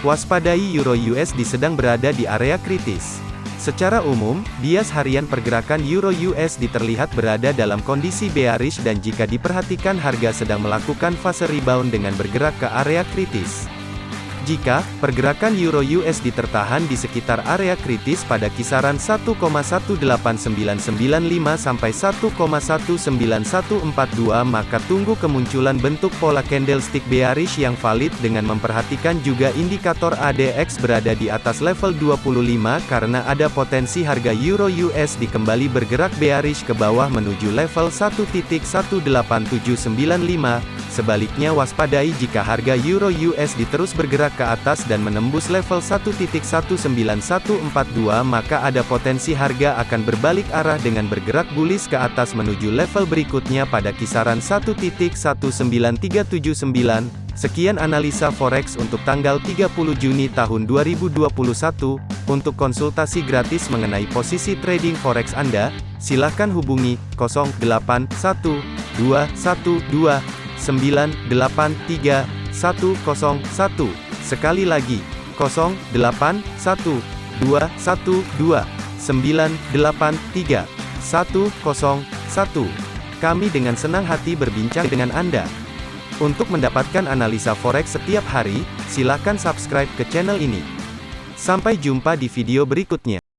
Waspadai Euro USD sedang berada di area kritis. Secara umum, bias harian pergerakan Euro USD terlihat berada dalam kondisi bearish dan jika diperhatikan harga sedang melakukan fase rebound dengan bergerak ke area kritis. Jika pergerakan euro USD tertahan di sekitar area kritis pada kisaran 1,18995 sampai 1,19142 maka tunggu kemunculan bentuk pola candlestick bearish yang valid dengan memperhatikan juga indikator ADX berada di atas level 25 karena ada potensi harga euro USD kembali bergerak bearish ke bawah menuju level 1.18795 Sebaliknya waspadai jika harga euro USD terus bergerak ke atas dan menembus level 1.19142 maka ada potensi harga akan berbalik arah dengan bergerak bullish ke atas menuju level berikutnya pada kisaran 1.19379. Sekian analisa forex untuk tanggal 30 Juni tahun 2021. Untuk konsultasi gratis mengenai posisi trading forex Anda, silakan hubungi 081212 983 101. Sekali lagi, 081212 983 101. Kami dengan senang hati berbincang dengan Anda. Untuk mendapatkan analisa forex setiap hari, silakan subscribe ke channel ini. Sampai jumpa di video berikutnya.